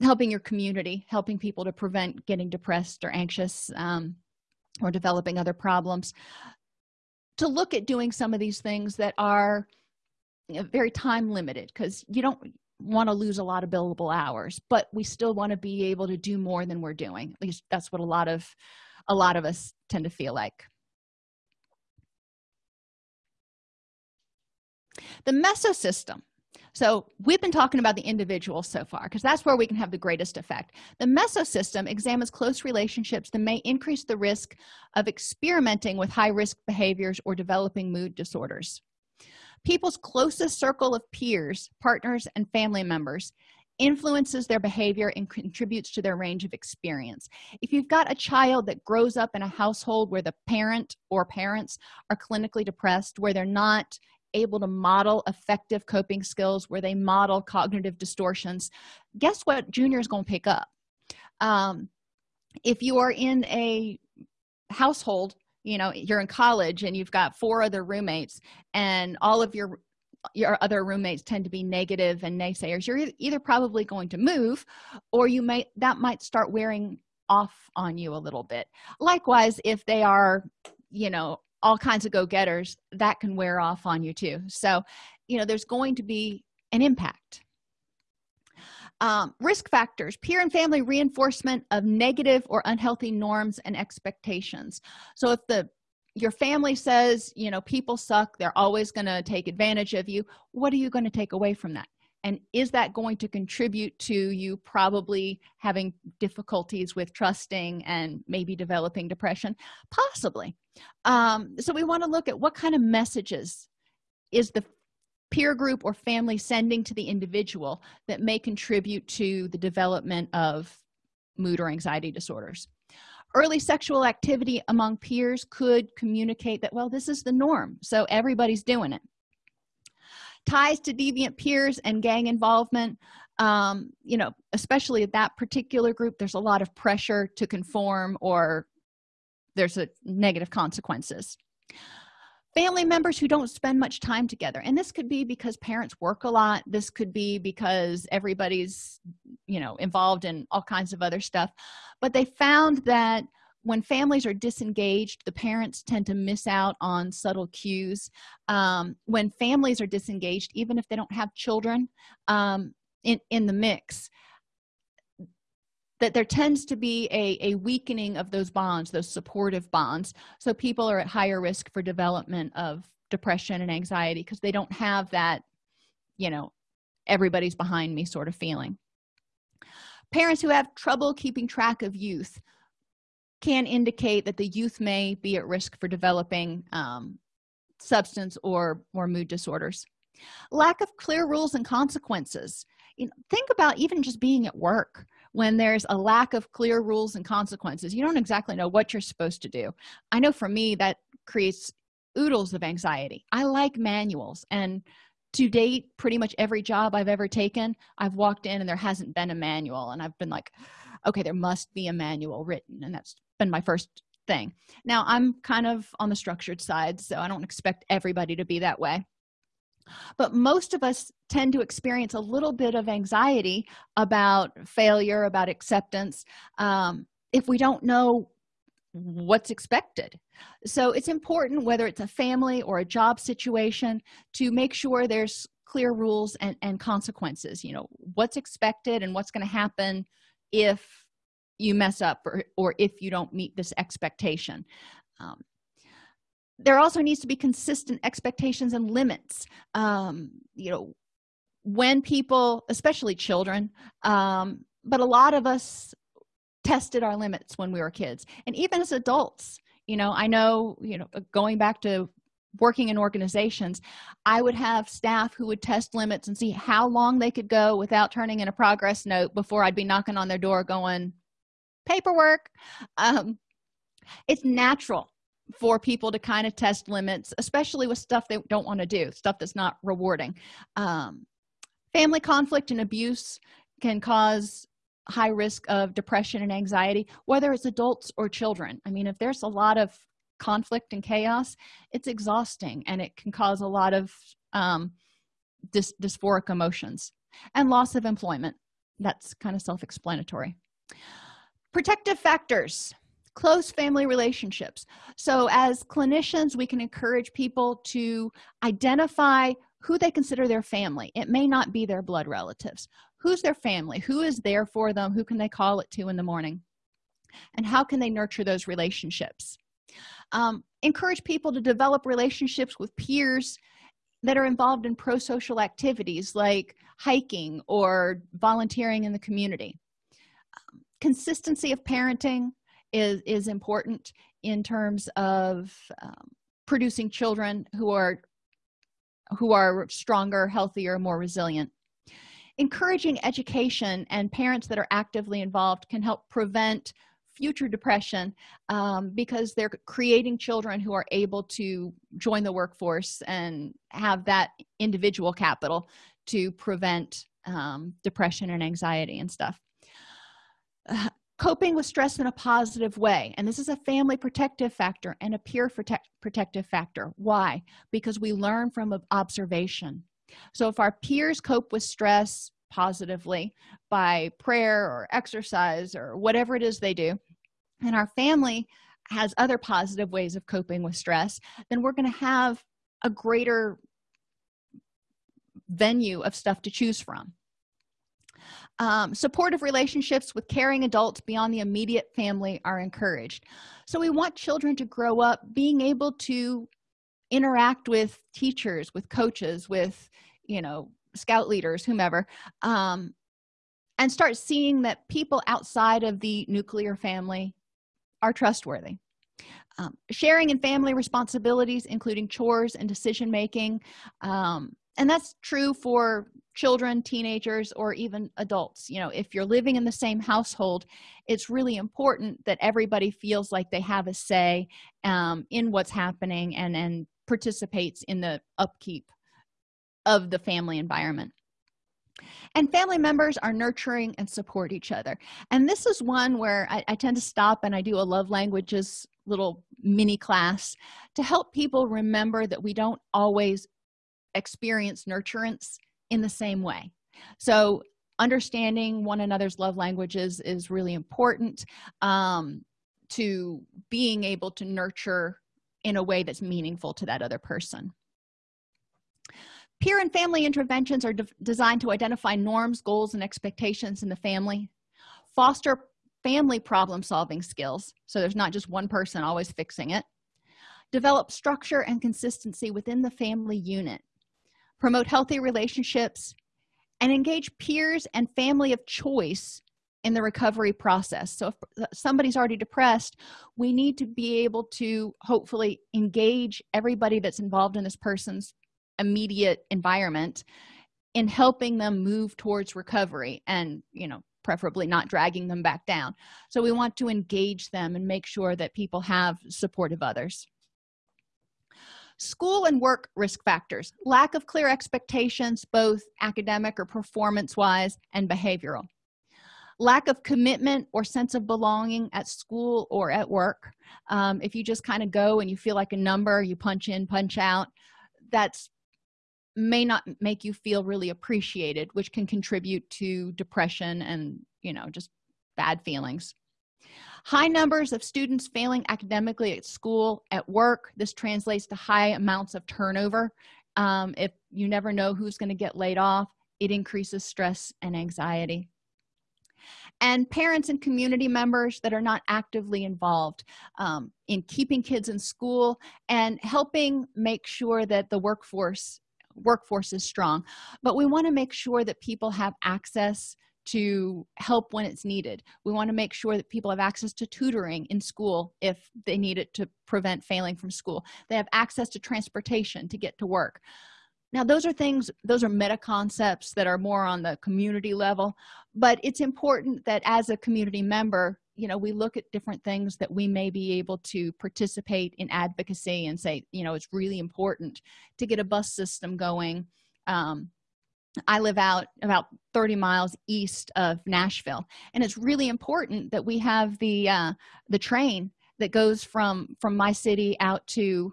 helping your community helping people to prevent getting depressed or anxious um, or developing other problems to look at doing some of these things that are very time limited because you don't want to lose a lot of billable hours but we still want to be able to do more than we're doing. At least that's what a lot of a lot of us tend to feel like. The mesosystem so we've been talking about the individual so far because that's where we can have the greatest effect. The mesosystem examines close relationships that may increase the risk of experimenting with high-risk behaviors or developing mood disorders. People's closest circle of peers partners and family members influences their behavior and contributes to their range of experience. If you've got a child that grows up in a household where the parent or parents are clinically depressed where they're not able to model effective coping skills where they model cognitive distortions guess what junior is going to pick up? Um, if you are in a household you know you're in college and you've got four other roommates and all of your your other roommates tend to be negative and naysayers you're either probably going to move or you may that might start wearing off on you a little bit. Likewise if they are you know all kinds of go-getters that can wear off on you too. So you know there's going to be an impact. Um, risk factors peer and family reinforcement of negative or unhealthy norms and expectations. So if the your family says you know people suck they're always going to take advantage of you what are you going to take away from that? And is that going to contribute to you probably having difficulties with trusting and maybe developing depression? Possibly um, so we want to look at what kind of messages is the peer group or family sending to the individual that may contribute to the development of mood or anxiety disorders. Early sexual activity among peers could communicate that well this is the norm so everybody's doing it. Ties to deviant peers and gang involvement um, you know especially at that particular group there's a lot of pressure to conform or there's a negative consequences. Family members who don't spend much time together and this could be because parents work a lot. This could be because everybody's you know involved in all kinds of other stuff. But they found that when families are disengaged the parents tend to miss out on subtle cues. Um, when families are disengaged even if they don't have children um, in in the mix that there tends to be a, a weakening of those bonds those supportive bonds. So people are at higher risk for development of depression and anxiety because they don't have that you know everybody's behind me sort of feeling. Parents who have trouble keeping track of youth can indicate that the youth may be at risk for developing um, substance or or mood disorders. Lack of clear rules and consequences. You know, think about even just being at work when there's a lack of clear rules and consequences. You don't exactly know what you're supposed to do. I know for me that creates oodles of anxiety. I like manuals and to date pretty much every job i've ever taken i've walked in and there hasn't been a manual and i've been like okay there must be a manual written and that's been my first thing. Now i'm kind of on the structured side so i don't expect everybody to be that way but most of us tend to experience a little bit of anxiety about failure about acceptance um, if we don't know what's expected. So it's important whether it's a family or a job situation to make sure there's clear rules and, and consequences. You know what's expected and what's going to happen if you mess up or, or if you don't meet this expectation. Um, there also needs to be consistent expectations and limits. Um, you know when people especially children um, but a lot of us tested our limits when we were kids. And even as adults you know i know you know going back to working in organizations i would have staff who would test limits and see how long they could go without turning in a progress note before i'd be knocking on their door going paperwork. Um, it's natural for people to kind of test limits especially with stuff they don't want to do stuff that's not rewarding. Um, family conflict and abuse can cause high risk of depression and anxiety whether it's adults or children. I mean if there's a lot of conflict and chaos it's exhausting and it can cause a lot of um, dys dysphoric emotions and loss of employment. That's kind of self-explanatory. Protective factors close family relationships. So as clinicians we can encourage people to identify who they consider their family. It may not be their blood relatives. Who's their family? Who is there for them? Who can they call at two in the morning? And how can they nurture those relationships? Um, encourage people to develop relationships with peers that are involved in pro-social activities like hiking or volunteering in the community. Um, consistency of parenting is is important in terms of um, producing children who are who are stronger healthier more resilient. Encouraging education and parents that are actively involved can help prevent future depression um, because they're creating children who are able to join the workforce and have that individual capital to prevent um, depression and anxiety and stuff. uh, coping with stress in a positive way. And this is a family protective factor and a peer protect protective factor. Why? Because we learn from observation. So if our peers cope with stress positively by prayer or exercise or whatever it is they do and our family has other positive ways of coping with stress then we're going to have a greater venue of stuff to choose from um, supportive relationships with caring adults beyond the immediate family are encouraged. So we want children to grow up being able to interact with teachers with coaches with you know scout leaders whomever um, and start seeing that people outside of the nuclear family are trustworthy. Um, sharing in family responsibilities including chores and decision making um, and that's true for children teenagers or even adults. You know if you're living in the same household it's really important that everybody feels like they have a say um, in what's happening and and participates in the upkeep of the family environment. And family members are nurturing and support each other. And this is one where I, I, tend to stop and i do a love languages little mini class to help people remember that we don't always experience nurturance in the same way. So understanding one another's love languages is really important um, to being able to nurture in a way that's meaningful to that other person. Peer and family interventions are de designed to identify norms goals and expectations in the family. Foster family problem solving skills so there's not just one person always fixing it. Develop structure and consistency within the family unit promote healthy relationships and engage peers and family of choice in the recovery process. So if somebody's already depressed we need to be able to hopefully engage everybody that's involved in this person's immediate environment in helping them move towards recovery and you know preferably not dragging them back down. So we want to engage them and make sure that people have supportive others school and work risk factors lack of clear expectations both academic or performance wise and behavioral. Lack of commitment or sense of belonging at school or at work. Um, if you just kind of go and you feel like a number you punch in punch out that's may not make you feel really appreciated which can contribute to depression and you know just bad feelings high numbers of students failing academically at school at work. This translates to high amounts of turnover. Um, if you never know who's going to get laid off it increases stress and anxiety. And parents and community members that are not actively involved um, in keeping kids in school and helping make sure that the workforce workforce is strong. But we want to make sure that people have access to help when it's needed. We want to make sure that people have access to tutoring in school if they need it to prevent failing from school. They have access to transportation to get to work. Now those are things those are meta concepts that are more on the community level but it's important that as a community member you know we look at different things that we may be able to participate in advocacy and say you know it's really important to get a bus system going um, i live out about 30 miles east of nashville and it's really important that we have the uh, the train that goes from from my city out to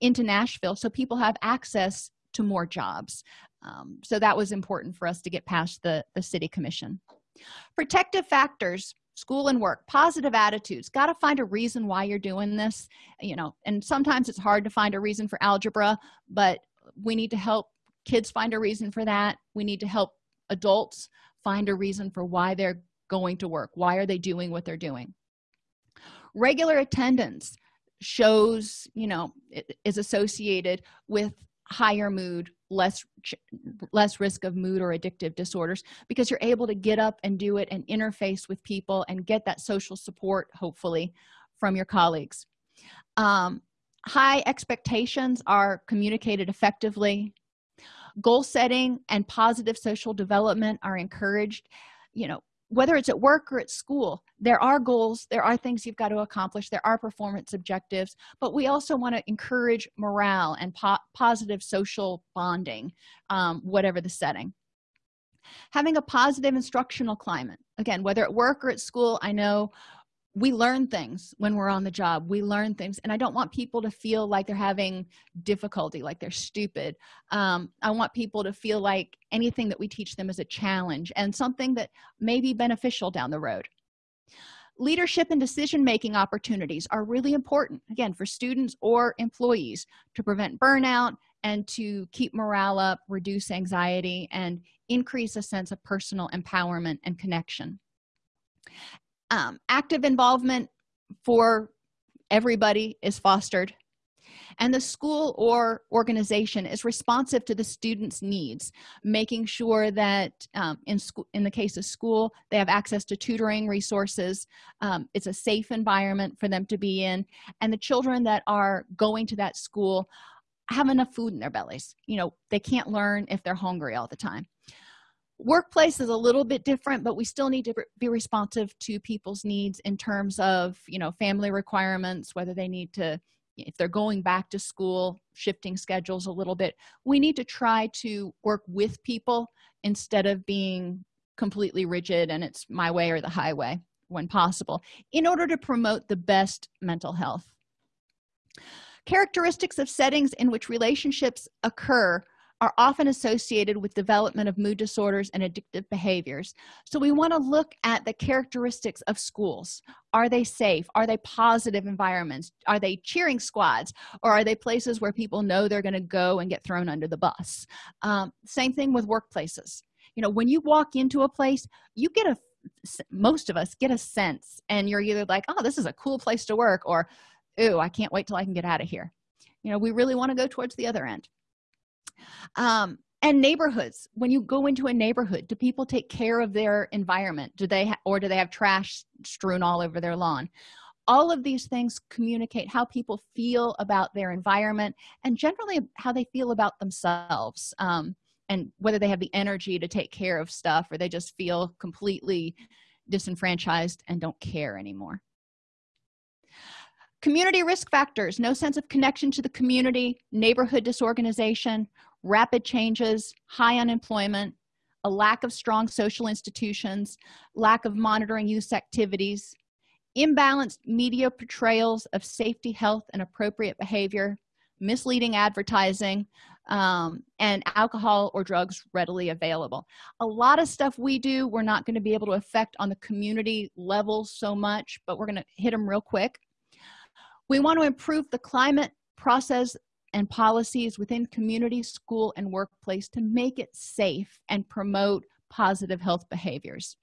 into nashville so people have access to more jobs. Um, so that was important for us to get past the the city commission. Protective factors school and work positive attitudes got to find a reason why you're doing this you know and sometimes it's hard to find a reason for algebra but we need to help kids find a reason for that. We need to help adults find a reason for why they're going to work. Why are they doing what they're doing? Regular attendance shows you know is associated with higher mood less less risk of mood or addictive disorders because you're able to get up and do it and interface with people and get that social support hopefully from your colleagues. Um, high expectations are communicated effectively goal setting and positive social development are encouraged you know whether it's at work or at school there are goals there are things you've got to accomplish there are performance objectives but we also want to encourage morale and po positive social bonding um, whatever the setting. Having a positive instructional climate again whether at work or at school i know we learn things when we're on the job. We learn things and i don't want people to feel like they're having difficulty like they're stupid. Um, i want people to feel like anything that we teach them is a challenge and something that may be beneficial down the road. Leadership and decision making opportunities are really important again for students or employees to prevent burnout and to keep morale up reduce anxiety and increase a sense of personal empowerment and connection um, active involvement for everybody is fostered. And the school or organization is responsive to the students needs making sure that um, in school in the case of school they have access to tutoring resources. Um, it's a safe environment for them to be in. And the children that are going to that school have enough food in their bellies. You know they can't learn if they're hungry all the time workplace is a little bit different but we still need to be responsive to people's needs in terms of you know family requirements whether they need to if they're going back to school shifting schedules a little bit. We need to try to work with people instead of being completely rigid and it's my way or the highway when possible in order to promote the best mental health. Characteristics of settings in which relationships occur are often associated with development of mood disorders and addictive behaviors. So we want to look at the characteristics of schools. Are they safe? Are they positive environments? Are they cheering squads? Or are they places where people know they're going to go and get thrown under the bus? Um, same thing with workplaces. You know when you walk into a place you get a most of us get a sense and you're either like oh this is a cool place to work or ooh i can't wait till i can get out of here. You know we really want to go towards the other end um, and neighborhoods when you go into a neighborhood do people take care of their environment? Do they or do they have trash strewn all over their lawn? All of these things communicate how people feel about their environment and generally how they feel about themselves um, and whether they have the energy to take care of stuff or they just feel completely disenfranchised and don't care anymore community risk factors no sense of connection to the community neighborhood disorganization rapid changes high unemployment a lack of strong social institutions lack of monitoring youth activities imbalanced media portrayals of safety health and appropriate behavior misleading advertising um, and alcohol or drugs readily available. A lot of stuff we do we're not going to be able to affect on the community level so much but we're going to hit them real quick we want to improve the climate process and policies within community school and workplace to make it safe and promote positive health behaviors.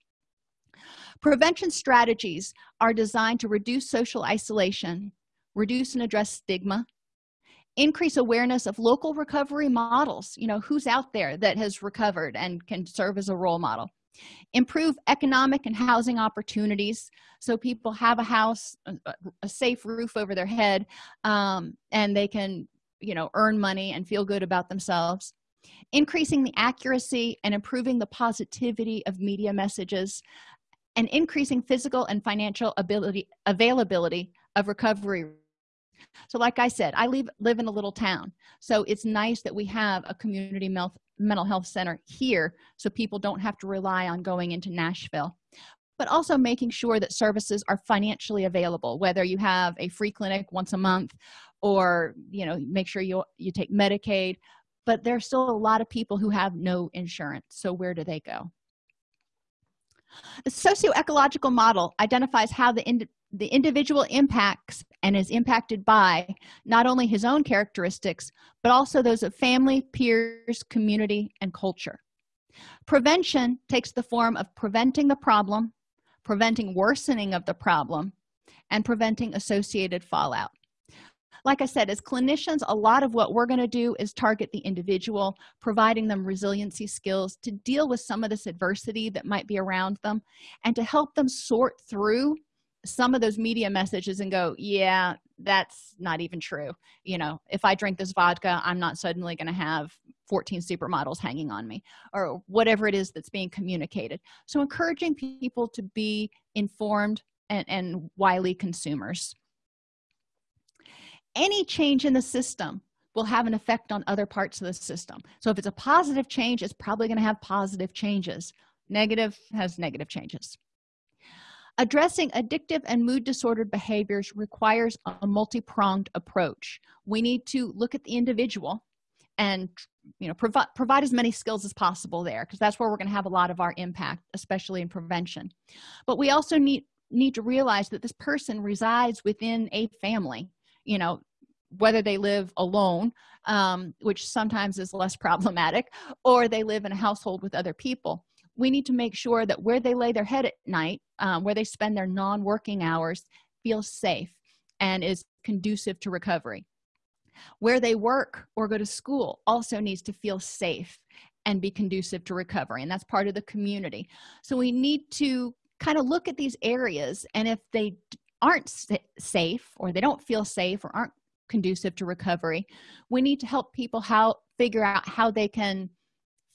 Prevention strategies are designed to reduce social isolation reduce and address stigma increase awareness of local recovery models you know who's out there that has recovered and can serve as a role model improve economic and housing opportunities so people have a house a, safe roof over their head um, and they can you know earn money and feel good about themselves. Increasing the accuracy and improving the positivity of media messages and increasing physical and financial ability availability of recovery. So like i said i live live in a little town so it's nice that we have a community health mental health center here so people don't have to rely on going into nashville. But also making sure that services are financially available whether you have a free clinic once a month or you know make sure you you take medicaid. But there's still a lot of people who have no insurance so where do they go the socio-ecological model identifies how the ind the individual impacts and is impacted by not only his own characteristics but also those of family peers community and culture. Prevention takes the form of preventing the problem preventing worsening of the problem and preventing associated fallout like i said as clinicians a lot of what we're going to do is target the individual providing them resiliency skills to deal with some of this adversity that might be around them and to help them sort through some of those media messages and go yeah that's not even true. You know if i drink this vodka i'm not suddenly going to have 14 supermodels hanging on me or whatever it is that's being communicated. So encouraging people to be informed and, and wily consumers any change in the system will have an effect on other parts of the system. So if it's a positive change it's probably going to have positive changes. Negative has negative changes. Addressing addictive and mood disordered behaviors requires a multi-pronged approach. We need to look at the individual and you know provide provide as many skills as possible there because that's where we're going to have a lot of our impact especially in prevention. But we also need need to realize that this person resides within a family you know whether they live alone um, which sometimes is less problematic or they live in a household with other people. We need to make sure that where they lay their head at night um, where they spend their non-working hours feels safe and is conducive to recovery. Where they work or go to school also needs to feel safe and be conducive to recovery and that's part of the community. So we need to kind of look at these areas and if they aren't safe or they don't feel safe or aren't conducive to recovery we need to help people how figure out how they can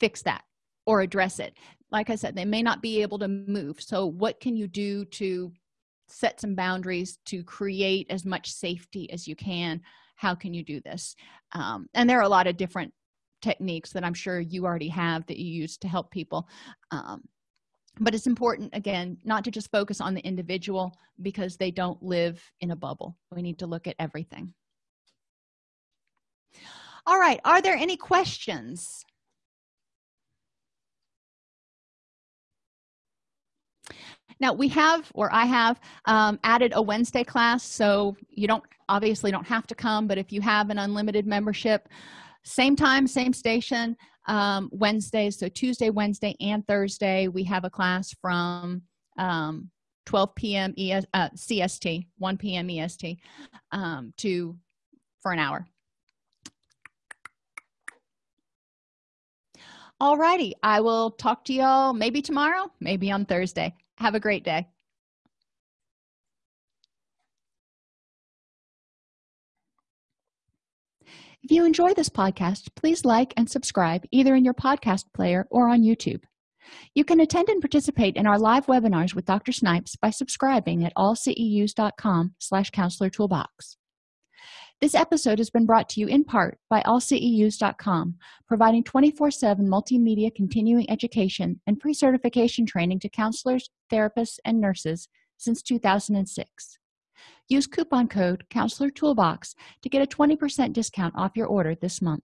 fix that or address it. Like i said they may not be able to move. So what can you do to set some boundaries to create as much safety as you can? How can you do this? Um, and there are a lot of different techniques that i'm sure you already have that you use to help people. Um, but it's important again not to just focus on the individual because they don't live in a bubble. We need to look at everything. All right are there any questions? Now we have or i have um, added a wednesday class so you don't obviously don't have to come but if you have an unlimited membership same time same station um, wednesdays so tuesday wednesday and thursday we have a class from um, 12 p.m ES, uh, cst 1 p.m est um, to for an hour. All righty, i will talk to y'all maybe tomorrow maybe on thursday. Have a great day if you enjoy this podcast please like and subscribe either in your podcast player or on youtube. You can attend and participate in our live webinars with dr snipes by subscribing at allceus.com slash counselor toolbox. This episode has been brought to you in part by allceus.com providing 24-7 multimedia continuing education and pre-certification training to counselors therapists and nurses since 2006 use coupon code counselor toolbox to get a 20% discount off your order this month